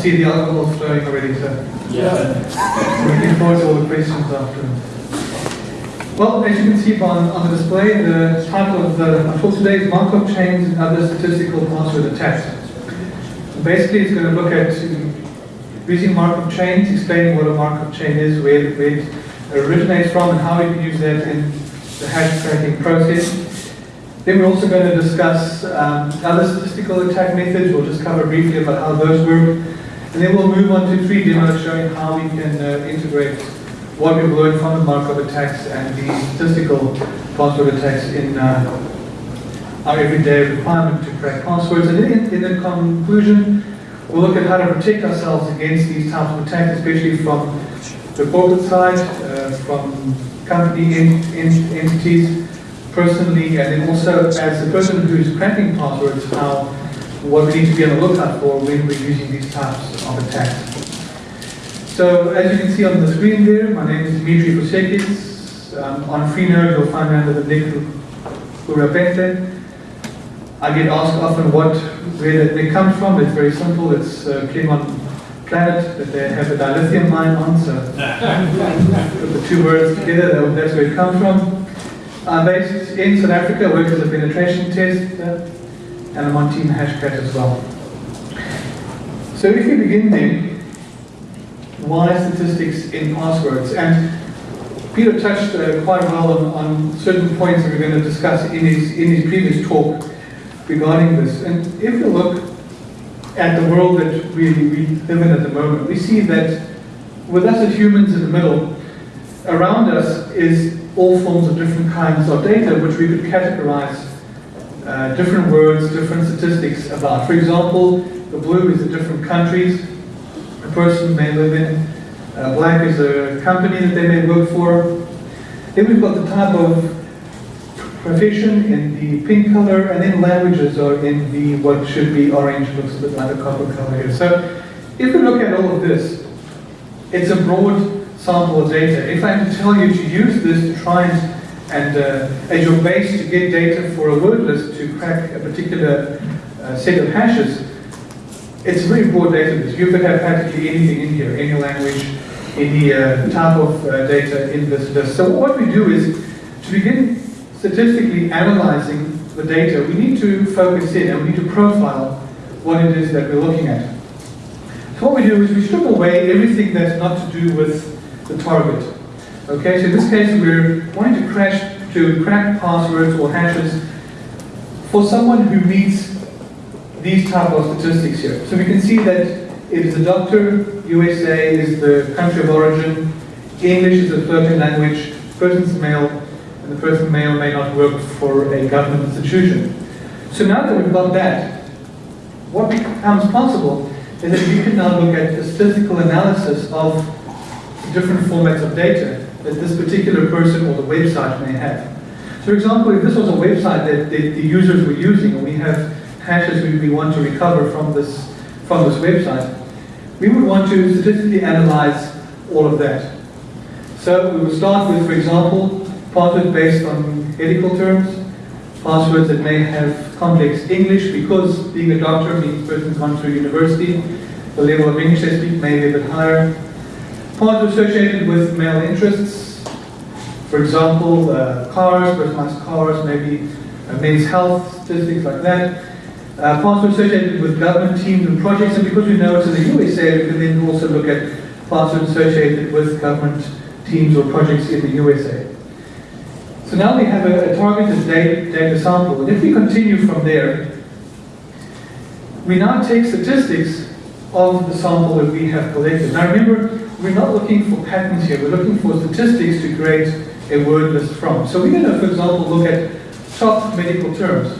See the alcohol flowing already, so Yeah. looking forward to all the questions after. Well, as you can see on, on the display, the title of the for today is Markov Chains and Other Statistical Password Attacks. Basically, it's going to look at using Markov chains, explaining what a Markov chain is, where, where it originates from, and how we can use that in the hash cracking process. Then we're also going to discuss um, other statistical attack methods. We'll just cover briefly about how those work. And then we'll move on to three demos showing how we can uh, integrate what we've learned from the Markov attacks and the statistical password attacks in uh, our everyday requirement to crack passwords. And then in, in the conclusion, we'll look at how to protect ourselves against these types of attacks, especially from the corporate side, uh, from company en- en- entities, personally, and then also as the person who's cracking passwords, how what we need to be on the lookout for when we're using these types of attacks. So as you can see on the screen there, my name is Dimitri Vusekis. Um, on Freenode, you'll find me under the nick Urapente. I get asked often what where that nick comes from. It's very simple. It's uh, Klingon planet that they have a dilithium mine on. So put the two words together, that's where it comes from. I'm based in South Africa, I work as a penetration tester, and I'm on Team Hashcat as well. So if we begin then, why statistics in passwords? And Peter touched uh, quite well on, on certain points that we're going to discuss in his, in his previous talk regarding this. And if you look at the world that we, we live in at the moment, we see that with us as humans in the middle, around us is all forms of different kinds of data which we could categorize uh, different words, different statistics about. For example, the blue is the different countries a person may live in. Uh, black is a company that they may work for. Then we've got the type of profession in the pink color, and then languages are in the what should be orange, looks a bit like a copper color here. So if we look at all of this, it's a broad sample of data. If I am to tell you to use this to try and, and uh, as your base to get data for a word list to crack a particular uh, set of hashes, it's a very broad database. You could have practically anything in here, any language, any uh, type of uh, data in this list. So what we do is, to begin statistically analyzing the data, we need to focus in and we need to profile what it is that we're looking at. So what we do is we strip away everything that's not to do with the target. Okay, so in this case we're wanting to crash to crack passwords or hashes for someone who meets these type of statistics here. So we can see that it is a doctor, USA is the country of origin, English is the floating language, person's male, and the person may or may not work for a government institution. So now that we've got that, what becomes possible is that we can now look at the statistical analysis of different formats of data that this particular person or the website may have. For example, if this was a website that the, the users were using, and we have hashes we, we want to recover from this, from this website, we would want to statistically analyze all of that. So we would start with, for example, passwords based on medical terms, passwords that may have complex English, because being a doctor means person's gone through university, the level of English they speak may be a bit higher. Passwords associated with male interests, for example, uh, cars, personalized cars, maybe uh, men's health, statistics like that. Uh, passwords associated with government teams and projects, and because we know it's in the USA, we can then also look at passwords associated with government teams or projects in the USA. So now we have a, a targeted data, data sample, and if we continue from there, we now take statistics of the sample that we have collected. Now remember, we're not looking for patterns here, we're looking for statistics to create a word list from. So we're going to, for example, look at top medical terms.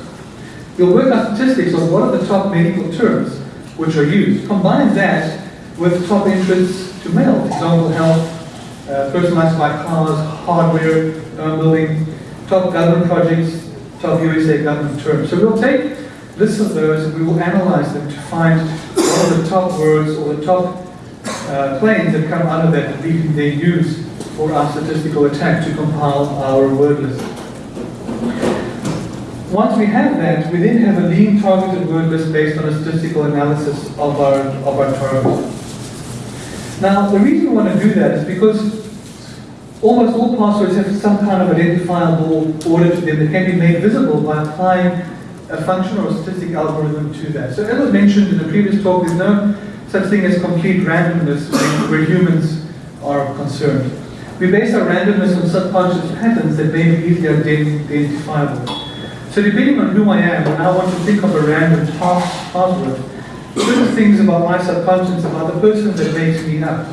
We'll work out statistics on what are the top medical terms which are used. Combine that with top interests to male, for example, health, uh, personalized by cars, hardware, building, top government projects, top USA government terms. So we'll take lists of those and we will analyze them to find what the top words or the top uh, planes that come out of that we then use for our statistical attack to compile our word list. Once we have that, we then have a lean targeted word list based on a statistical analysis of our, of our target. Now, the reason we want to do that is because almost all passwords have some kind of identifiable order to them that can be made visible by applying a function or a statistic algorithm to that. So as was mentioned in the previous talk, there's no such thing as complete randomness where humans are concerned. We base our randomness on subconscious patterns that may be easily identifiable. So depending on who I am, when I want to think of a random task password, certain things about my subconscious, about the person that makes me up,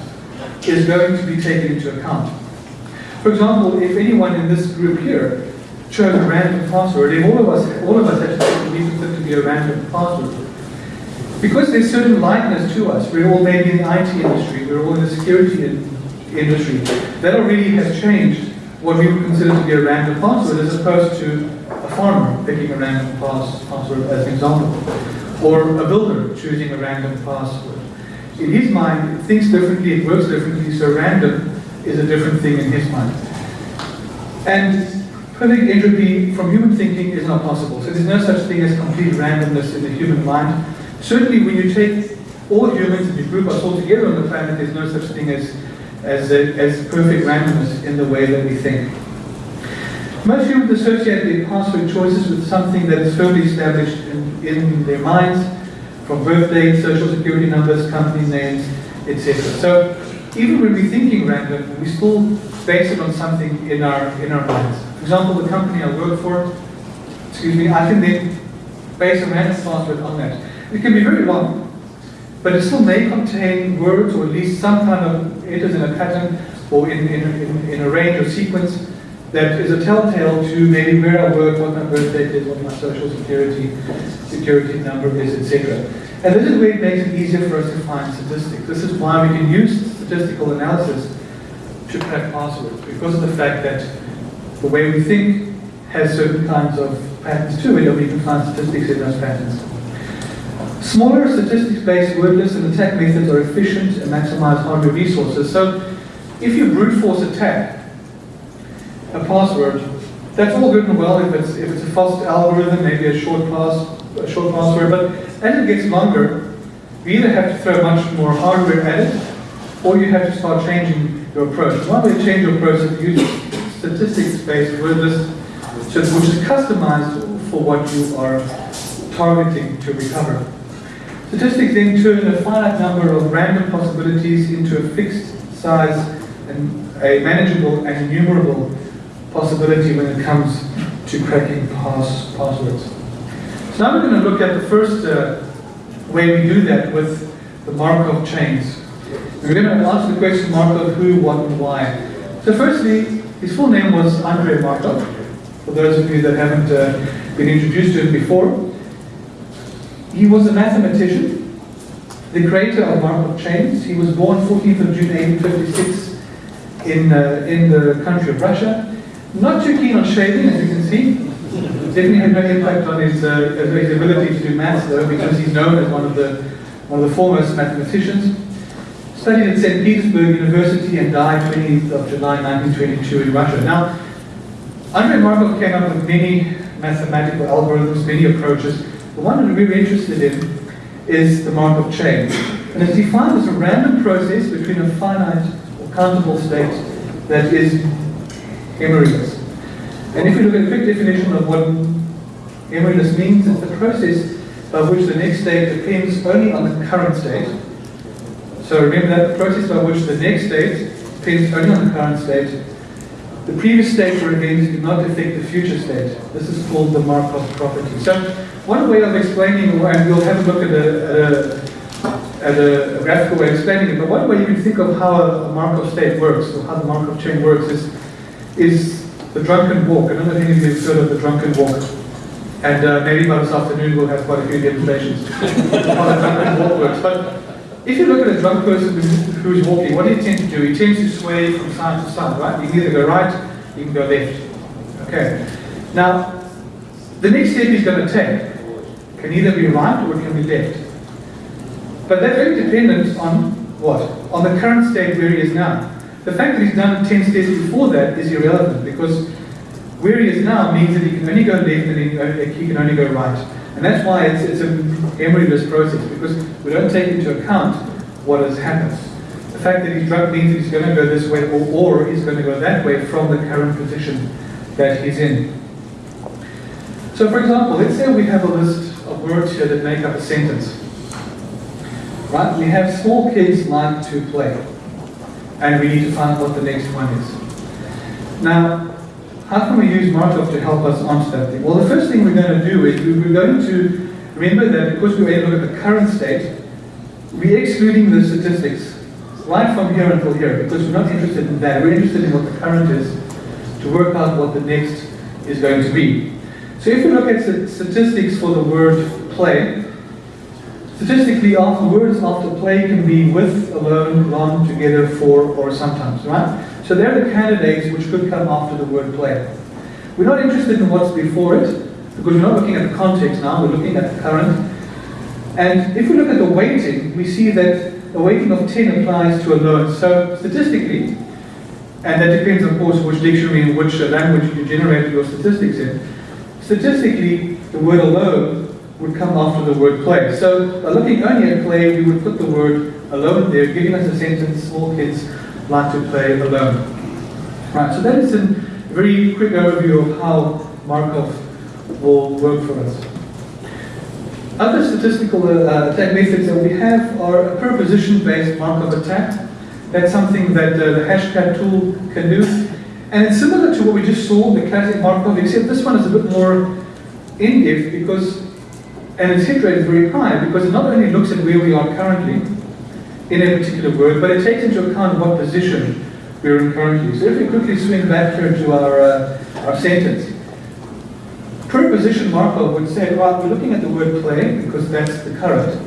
is going to be taken into account. For example, if anyone in this group here chose a random password, all of us, all of us actually believe it to be a random password, because there's certain likeness to us, we're all maybe in the IT industry, we're all in the security in, industry, that already has changed what we would consider to be a random password as opposed to a farmer picking a random pass, password as an example, or a builder choosing a random password. In his mind, it thinks differently, it works differently, so random is a different thing in his mind. And perfect entropy from human thinking is not possible. So there's no such thing as complete randomness in the human mind. Certainly when you take all humans and you group us all together on the planet, there's no such thing as, as, a, as perfect randomness in the way that we think. Most humans associate their password choices with something that is firmly established in, in their minds, from birth dates, social security numbers, company names, etc. So even when we're thinking random, we still base it on something in our in our minds. Example, the company I work for, excuse me, I think they base a random password on that. It can be very long, but it still may contain words or at least some kind of enters in a pattern or in, in, in, in a range or sequence that is a telltale to maybe where I work, what my birth date is, what my social security security number is, etc. And this is where it makes it easier for us to find statistics. This is why we can use statistical analysis to crack passwords, because of the fact that the way we think has certain kinds of patterns to it, and we can find statistics in those patterns. Smaller statistics-based word lists and attack methods are efficient and maximize hardware resources. So if you brute force attack a password, that's all good and well if it's, if it's a fast algorithm, maybe a short pass, a short password, but as it gets longer, you either have to throw much more hardware at it, or you have to start changing your approach. One way to change your approach is to use statistics-based word list, which is customized for what you are targeting to recover. Statistics then turn a finite number of random possibilities into a fixed size and a manageable and enumerable possibility when it comes to cracking pass passwords. So now we're going to look at the first uh, way we do that with the Markov chains. We're going to answer the question Markov who, what, and why. So firstly, his full name was Andrei Markov, for those of you that haven't uh, been introduced to him before. He was a mathematician, the creator of Markov chains. He was born 14th of June 1856 in, uh, in the country of Russia. Not too keen on shaving, as you can see. Definitely had no impact on his, uh, his ability to do maths, though, because he's known as one of the, one of the foremost mathematicians. Studied at St. Petersburg University and died 20th of July 1922 in Russia. Now, Andrei Markov came up with many mathematical algorithms, many approaches. The one that we're interested in is the Markov chain. And it's defined as a random process between a finite or countable state that is emoryless. And if we look at a quick definition of what emoryless means, it's the process by which the next state depends only on the current state. So remember that the process by which the next state depends only on the current state. The previous state or events do not affect the future state. This is called the Markov property. So one way of explaining, and we'll have a look at a, at a a, graphical way of explaining it, but one way you can think of how a, Markov state works, or how the Markov chain works, is, is the drunken walk. I don't know if any of you have heard of the drunken walk. And uh, maybe by this afternoon we'll have quite a few demonstrations of how the drunken walk works. But if you look at a drunk person who's walking, what do you tend to do? He tends to sway from side to side, right? You can either go right, you can go left. Okay. Now, the next step he's going to take can either be right or it can be left. But that's very dependent on what? On the current state where he is now. The fact that he's done 10 steps before that is irrelevant because Where he is now means that he can only go left and he can only go right. And that's why it's, it's a memoryless process, because we don't take into account what has happened. The fact that he's drugged means he's going to go this way, or, or he's going to go that way from the current position that he's in. So for example, let's say we have a list of words here that make up a sentence. Right? We have small kids like to play. And we need to find what the next one is. Now, how can we use Markov to help us answer that thing? Well, the first thing we're going to do is we're going to remember that because we're able to look at the current state, we're excluding the statistics right from here until here because we're not interested in that. We're interested in what the current is to work out what the next is going to be. So if we look at statistics for the word play, statistically after words after play can be with, alone, long, together, for, or sometimes, right? So they're the candidates which could come after the word play. We're not interested in what's before it, because we're not looking at the context now, we're looking at the current. And if we look at the weighting, we see that a weighting of 10 applies to alone. So statistically, and that depends of course which dictionary and which uh, language you generate your statistics in, statistically the word alone would come after the word play. So by looking only at play, we would put the word alone there, giving us a sentence, small kids like to play alone. Right, so that is a very quick overview of how Markov will work for us. Other statistical uh, attack methods that we have are a preposition-based Markov attack. That's something that uh, the hashcat tool can do. And it's similar to what we just saw, the classic Markov, except this one is a bit more in-depth because, and its hit rate is very high because it not only looks at where we are currently, in a particular word, but it takes into account what position we're in currently. So if we quickly swing back here to our, uh, our sentence, preposition Markov would say, well, we're looking at the word play because that's the current,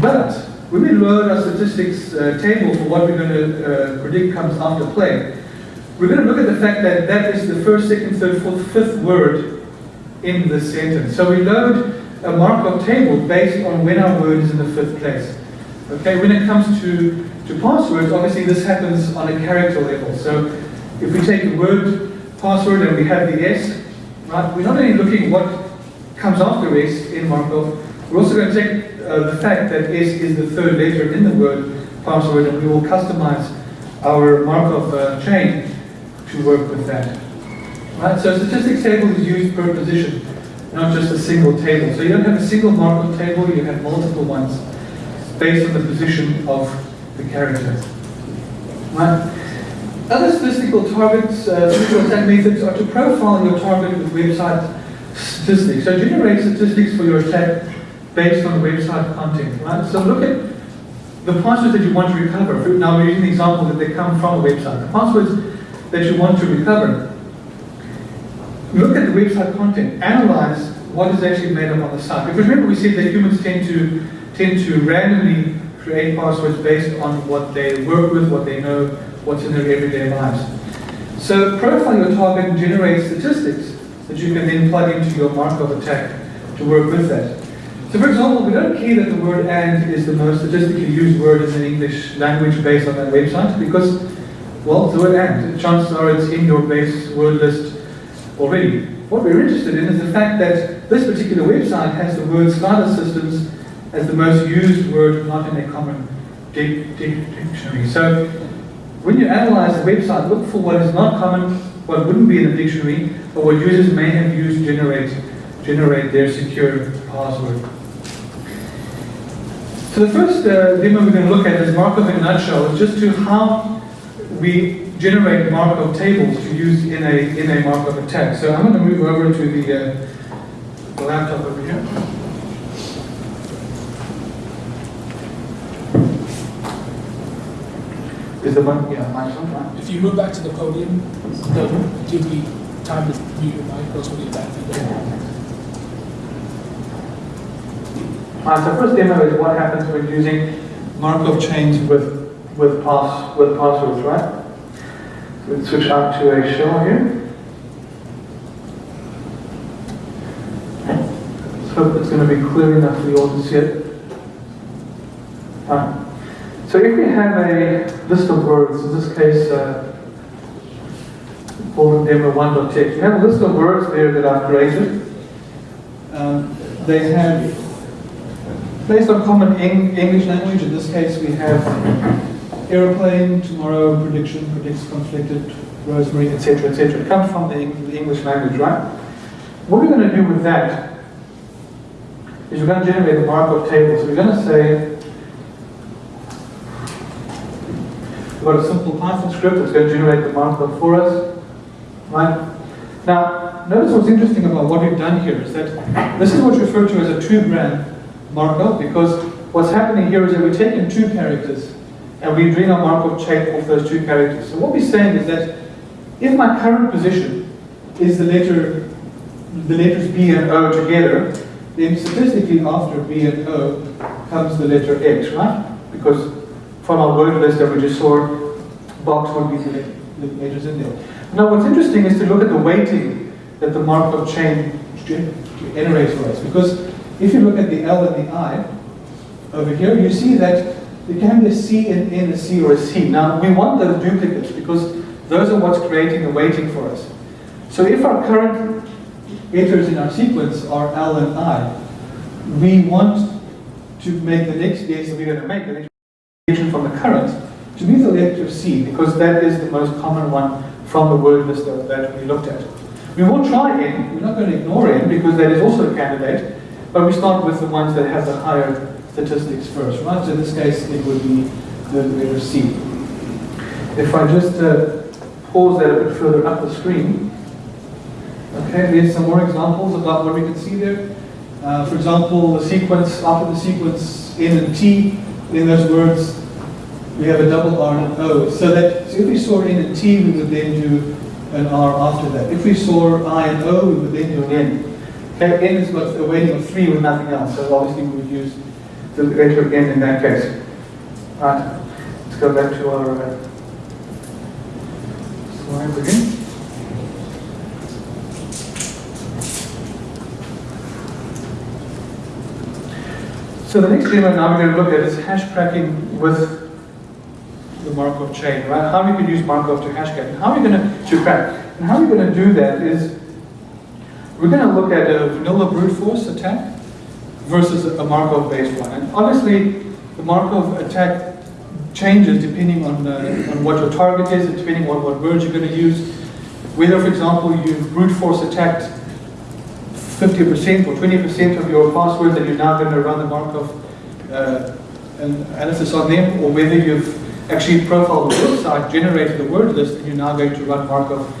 but when we load our statistics uh, table for what we're going to uh, predict comes after play, we're going to look at the fact that that is the first, second, third, fourth, fifth word in the sentence. So we load a Markov table based on when our word is in the fifth place. Okay, when it comes to, to passwords, obviously this happens on a character level. So if we take the word password and we have the S, right, we're not only looking what comes after S in Markov, we're also going to take uh, the fact that S is the third letter in the word password and we will customize our Markov uh, chain to work with that. Right, so statistics table is used per position, not just a single table. So you don't have a single Markov table, you have multiple ones based on the position of the character. Right? Other statistical targets, uh, statistical attack methods are to profile your target with website statistics. So generate statistics for your attack based on the website content. Right? So look at the passwords that you want to recover. Now we're using the example that they come from a website. The passwords that you want to recover. Look at the website content. Analyze what is actually made up on the site. Because remember we said that humans tend to tend to randomly create passwords based on what they work with, what they know, what's in their everyday lives. So profile your target and generate statistics that you can then plug into your Markov attack to work with that. So for example, we don't care that the word and is the most statistically used word in the English language based on that website because, well, the word and, chances are it's in your base word list already. What we're interested in is the fact that this particular website has the word SCADA systems as the most used word not in a common dictionary. So when you analyze a website, look for what is not common, what wouldn't be in the dictionary, or what users may have used to generate, generate their secure password. So the first uh, demo we're going to look at is Markov in a nutshell. It's just to how we generate Markov tables to use in a, in a Markov attack. So I'm going to move over to the, uh, the laptop over here. Is the one, yeah, microphone? If you move back to the podium, they'll give me time to mute your mic, else we'll get back to you. Uh, so first demo is what happens when using Markov chains with with pass with passwords, right? Let's switch out to a shell here. Let's hope it's going to be clear enough for you all to see it. Uh, so if we have a list of words, in this case, uh, called demo 1.text. We have a list of words there that I've created. Um, they have, based on common Eng- English language, in this case we have aeroplane, tomorrow, prediction, predicts, conflicted, rosemary, etc., etc. It comes from the, the English language, right? What we're going to do with that is we're going to generate a Markov table. So we're going to say, we've got a simple Python script that's going to generate the Markov for us, right? Now, notice what's interesting about what we've done here is that this is what's referred to as a two-gram Markov because what's happening here is that we're taking two characters and we're doing a Markov chain off those two characters. So what we're saying is that if my current position is the letter, the letters B and O together, then statistically after B and O comes the letter X, right? Because from our word list that we just saw, box would be the letters in there. Now what's interesting is to look at the weighting that the Markov chain generates for us. Because if you look at the L and the I over here, you see that there can be a C and N, a C or a C. Now we want those duplicates because those are what's creating the weighting for us. So if our current letters in our sequence are L and I, we want to make the next guess that we're going to make, from the current, to be the letter C, because that is the most common one from the word list that, that we looked at. We will try N, we're not going to ignore N, because that is also a candidate, but we start with the ones that have the higher statistics first, right? So in this case, it would be the letter C. If I just uh, pause that a bit further up the screen, okay, there's some more examples about what we can see there. Uh, for example, the sequence, after the sequence N and T, in those words, we have a double R and O. So that so if we saw N and T, we would then do an R after that. If we saw I and O, we would then do an N. Okay, N has got a weighting of 3 with nothing else, so obviously we would use the letter N in that case. Right, let's go back to our uh, slides again. So the next demo now we're going to look at is hash cracking with the Markov chain, right? How we can use Markov to hash crack. How are we going to, crack? And how we're going to do that is we're going to look at a vanilla brute force attack versus a Markov based one. And obviously the Markov attack changes depending on, uh, on what your target is, and depending on what words you're going to use. Whether, for example, you brute force attacked 50% or 20% of your password and you're now going to run the Markov uh, analysis on them, or whether you've actually profiled the website, generated the word list, and you're now going to run Markov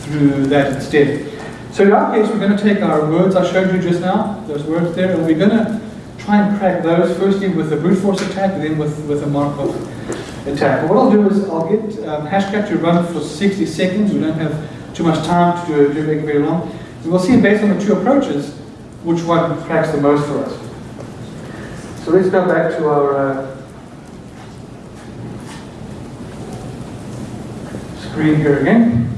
through that instead. So in our case, we're going to take our words I showed you just now, those words there, and we're going to try and crack those firstly with a brute force attack, and then with, with a Markov attack. But what I'll do is I'll get um, Hashcat to run for 60 seconds. We don't have too much time to do it very long. So we'll see based on the two approaches, which one cracks the most for us. So let's go back to our uh, screen here again.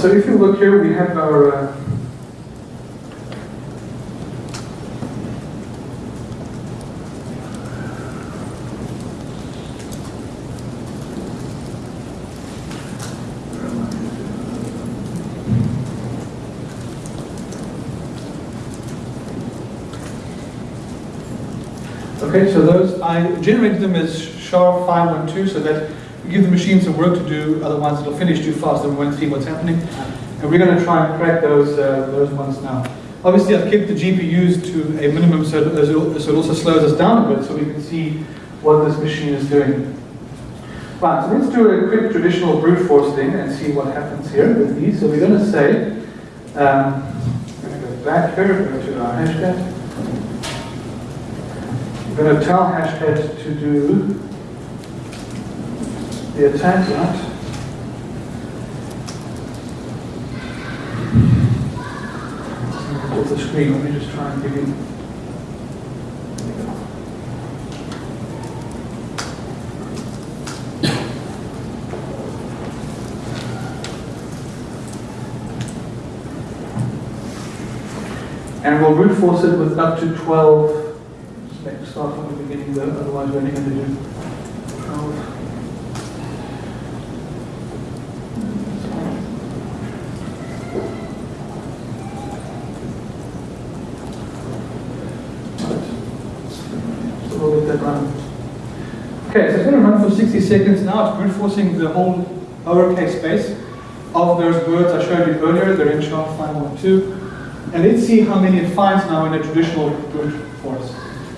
So if you look here, we have our uh, Okay, so those, I generated them as SHA-512 so that give the machine some work to do, otherwise it'll finish too fast and we won't see what's happening. And we're going to try and crack those, uh, those ones now. Obviously I've kept the GPUs to a minimum so, it also slows us down a bit so we can see what this machine is doing. Right, so let's do a quick traditional brute force thing and see what happens here with these. So we're going to say, um, I'm going to go back here, go to our hashtag. I'm going to tell Hashcat to do the attack, right? The screen. Let me just try and give you. And we'll brute force it with up to 12. Just make start from the beginning though, otherwise we're only going to do 12. So we'll get that run. Okay, so it's going to run for 60 seconds now. It's brute forcing the whole lowercase space of those words I showed you earlier. They're in chart 512. And let's see how many it finds now in a traditional brute force.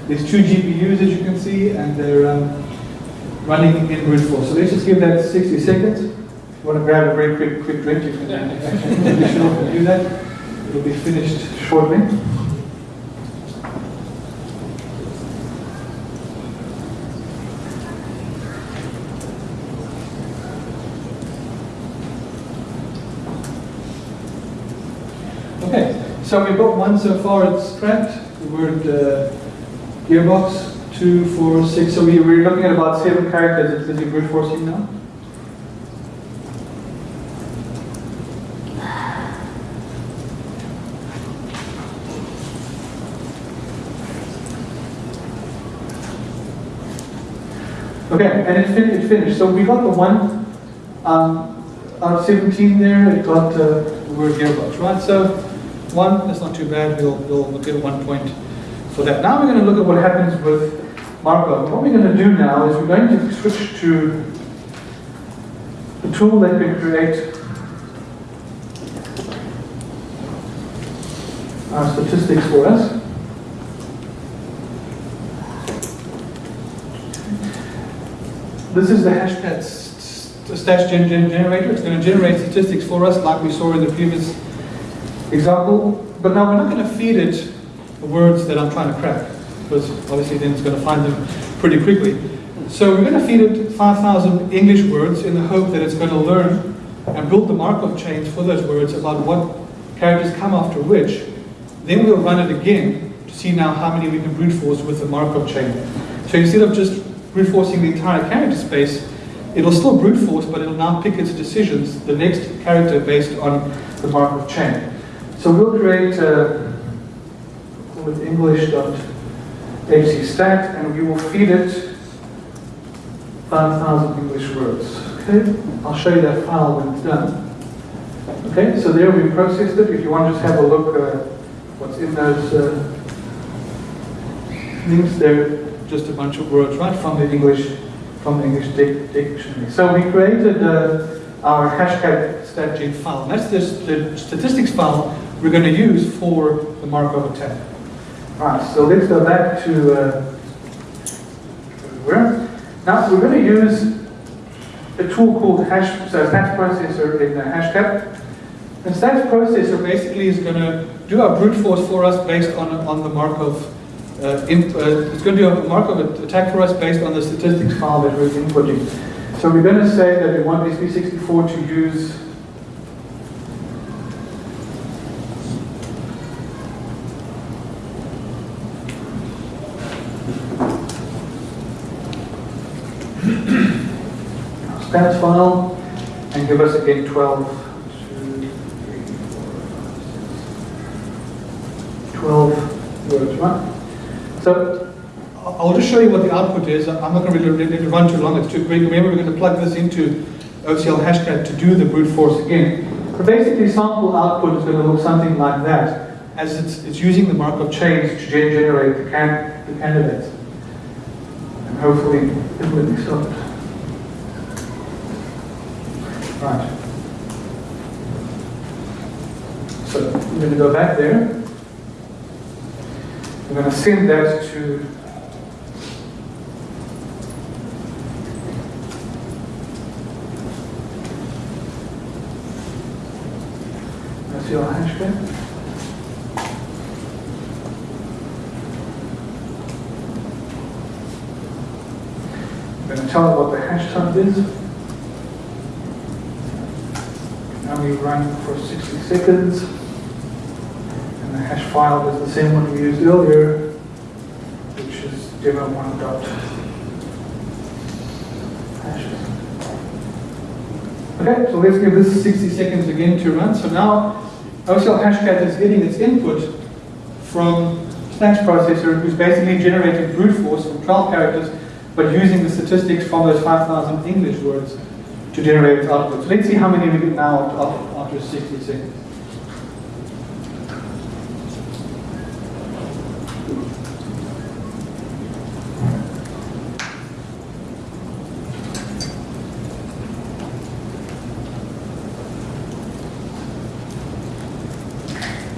There's two GPUs as you can see, and they're um, running in brute force. So let's just give that 60 seconds. If you want to grab a very quick, quick drink, you can do that. It'll be finished shortly. Okay, so we've got one so far, it's trapped, the word uh, gearbox, two, four, six, so we, we're looking at about seven characters, it's busy brute forcing now. Okay, and it, fin- it finished. So we got the one um, out of 17 there, it got uh, the word gearbox, right? So one, that's not too bad, we'll, we'll, get one point for that. Now we're going to look at what happens with Markov. What we're going to do now is we're going to switch to the tool that can create our statistics for us. This is the hashtag stash gen gen generator. It's going to generate statistics for us like we saw in the previous example. But now we're not going to feed it the words that I'm trying to crack because obviously then it's going to find them pretty quickly. So we're going to feed it 5,000 English words in the hope that it's going to learn and build the Markov chains for those words about what characters come after which. Then we'll run it again to see now how many we can brute force with the Markov chain. So instead of just brute forcing the entire character space, it'll still brute force, but it'll now pick its decisions, the next character based on the Markov chain. So we'll create uh, with English.hcstat and we will feed it 5,000 English words. Okay, I'll show you that file when it's done. Okay, so there we processed it. If you want to just have a look uh, what's in those uh, things, they're just a bunch of words right from the English from the English dic dictionary. So we created uh, our hashtag statgen file. That's this, the statistics file we're going to use for the Markov attack. Right, so let's go back to uh, where? Now we're going to use a tool called hash, so stats processor in the hashcat. And stats processor basically is going to do our brute force for us based on, on the Markov uh, uh, it's going to do a Markov attack for us based on the statistics file that we're inputting. So we're going to say that we want SP64 to use stats file and give us again 12 12 words, right? So I'll just show you what the output is. I'm not going to really run too long, it's too quick. Remember, we're going to plug this into OCL hashcat to do the brute force again. But basically, sample output is going to look something like that, as it's, it's using the Markov chains to gen generate the, can, the candidates. And hopefully, it will be stopped. Right. So, I'm going to go back there. I'm going to send that to that's your hashcat. I'm going to tell it what the hash type is. We run for 60 seconds. And the hash file is the same one we used earlier, which is demo one dot hashes. Okay, so let's give this 60 seconds again to run. So now OCL Hashcat is getting its input from Snatch processor, who's basically generating brute force from 12 characters, but using the statistics from those 5,000 English words to generate output. So let's see how many we get now after- after 60 seconds.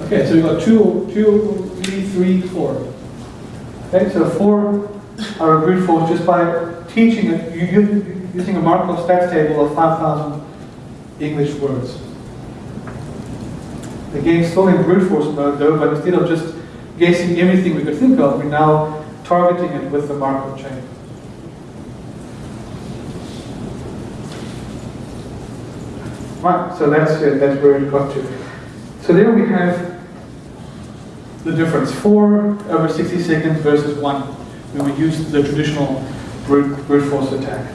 Okay, so we've got two, two, three, three, four. Okay, so four are brute force just by teaching it, you, you, using a Markov stats table of 5,000 English words. Again, still in brute force mode though, but instead of just guessing everything we could think of, we're now targeting it with the Markov chain. Right, so that's it, that's where it got to. So there we have the difference, four over 60 seconds versus one, when we use the traditional brute, brute force attack.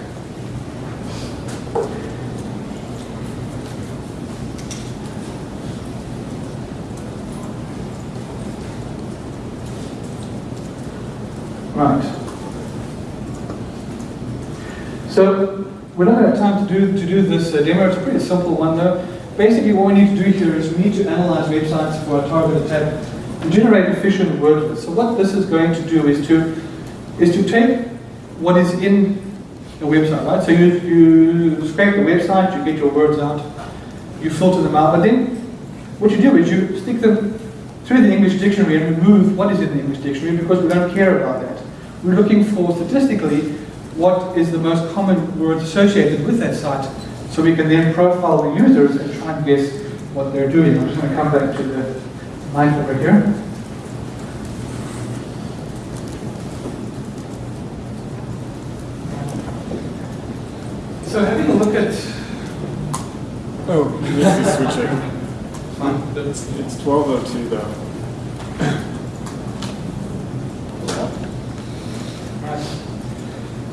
Right. So going to have time to do to do this uh, demo. It's a pretty simple one though. Basically, what we need to do here is we need to analyze websites for a target attack and generate efficient word lists. So what this is going to do is to is to take what is in a website, right? So you you scrape the website, you get your words out, you filter them out, but then what you do is you stick them through the English dictionary and remove what is in the English dictionary because we don't care about that. We're looking for statistically what is the most common word associated with that site so we can then profile the users and try and guess what they're doing. I'm just going to come back to the mic over here. So having a look at Oh, this is switching. fine. It's, it's 1202 though.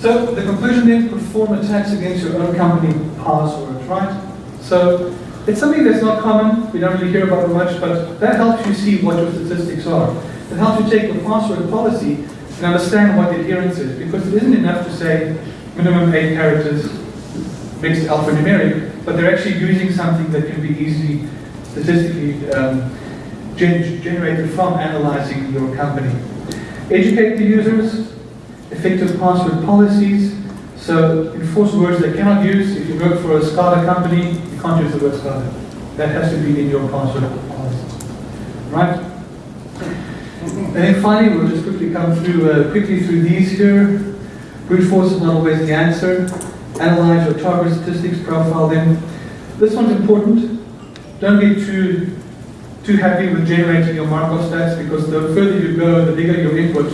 So the conclusion then, perform attacks against your own company passwords, right? So it's something that's not common, we don't really hear about it much, but that helps you see what your statistics are. It helps you take your password policy and understand what the adherence is, because it isn't enough to say minimum eight characters, mixed alphanumeric, but they're actually using something that can be easily statistically um, gen- generated from analyzing your company. Educate the users, effective password policies. So enforce words they cannot use. If you work for a SCADA company, you can't use the word SCADA. That has to be in your password policy. Right? And then finally, we'll just quickly come through uh, quickly through these here. Brute force is not always the answer. Analyze your target statistics, profile them. This one's important. Don't be too too happy with generating your Markov stats because the further you go, the bigger your input,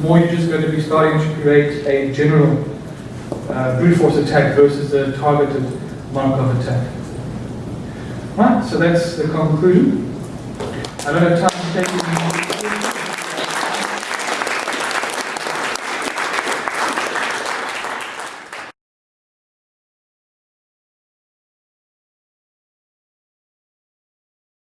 more you're just going to be starting to create a general uh, brute force attack versus a targeted Markov attack. Right, so that's the conclusion. I don't have time to take questions.